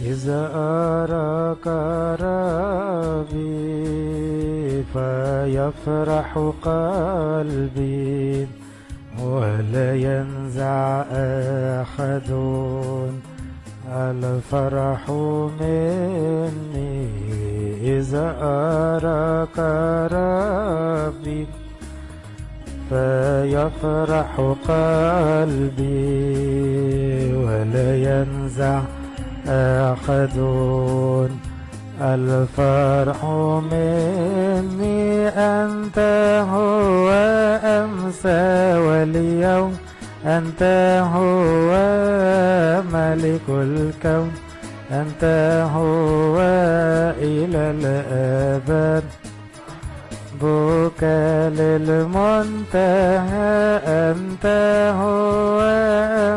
إذا أراك ربي فيفرح قلبي ولا ينزع أحد الفرح مني؟ إذا أراك ربي فيفرح قلبي ولا ينزع أحد الفرح مني أنت هو أمسى واليوم أنت هو ملك الكون أنت هو إلى الأبد بك للمنتهى أنت هو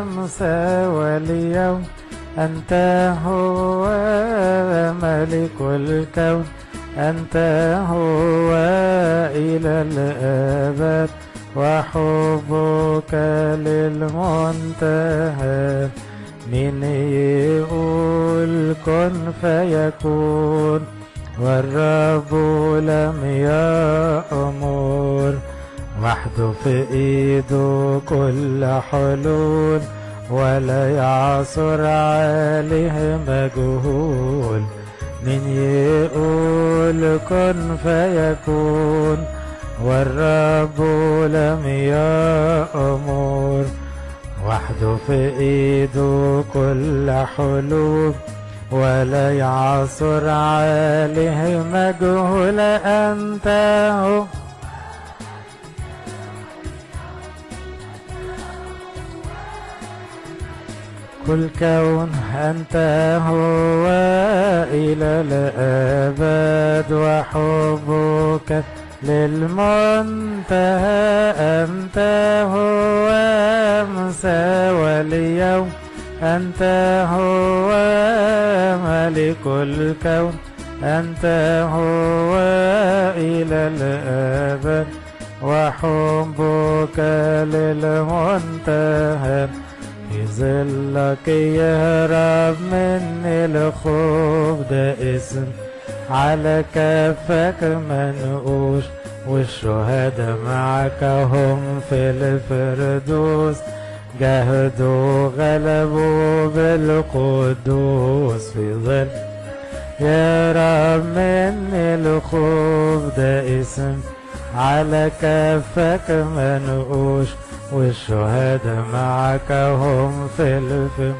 أمسى واليوم أنت هو ملك الكون. أنت هو إلى الأبد. وحبك للمنتهى. من يقول كن فيكون. والرب لم يأمر. وحده في ايده كل حلول. ولا يعصر عليه مجهول من يقول كن فيكون والرب لم يأمر. وحده في ايده كل حلول ولا يعصر عليه مجهول أنت هو. كل كون أنت هو إلى الأبد وحبك للمنتهى أنت هو أمسى واليوم أنت هو ملك الكون. أنت هو إلى الأبد وحبك للمنتهى. في ظلك يهرب من الخوف ده اسم على كفك منقوش والشهداء معك هم في الفردوس جاهدوا غلبوا بالقدوس في ظل يا رب من الخوف ده اسم على كفك منقوش والشهداء معك هم في الفم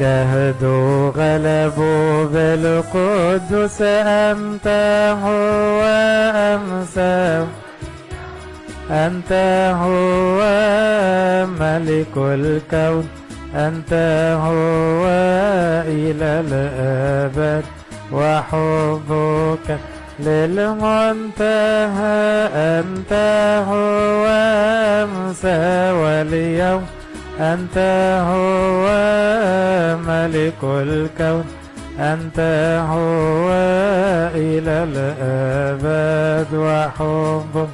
جاهدوا غلبوا بالقدس أنت هو أمساه أنت هو ملك الكون. أنت هو إلى الأبد وحبك. للمنتهى أنت هو أمسى واليوم أنت هو ملك الكون. أنت هو إلى الأبد وحبك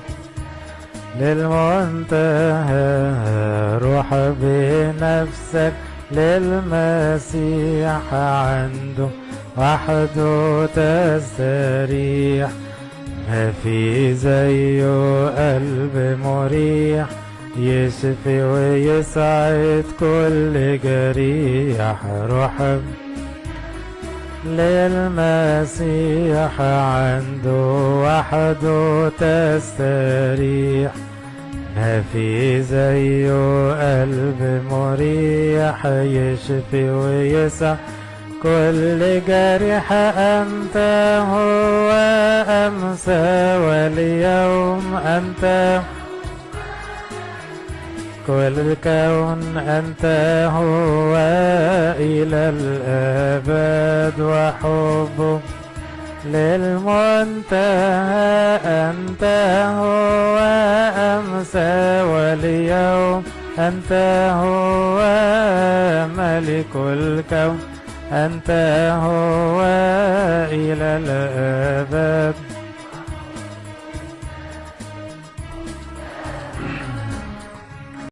للمنتهى روح بنفسك للمسيح عنده. وحده تستريح ما في زيه قلب مريح. يشفي ويسعد كل جريح. روح للمسيح عنده وحده تستريح ما في زيه قلب مريح. يشفي ويسع كل جرح أنت هو أمسى واليوم أنت. كل الكون أنت هو إلى الأبد وحبه للمنتهى. أنت هو أمسى واليوم أنت هو ملك الكون. أنت هو إلى الأبد.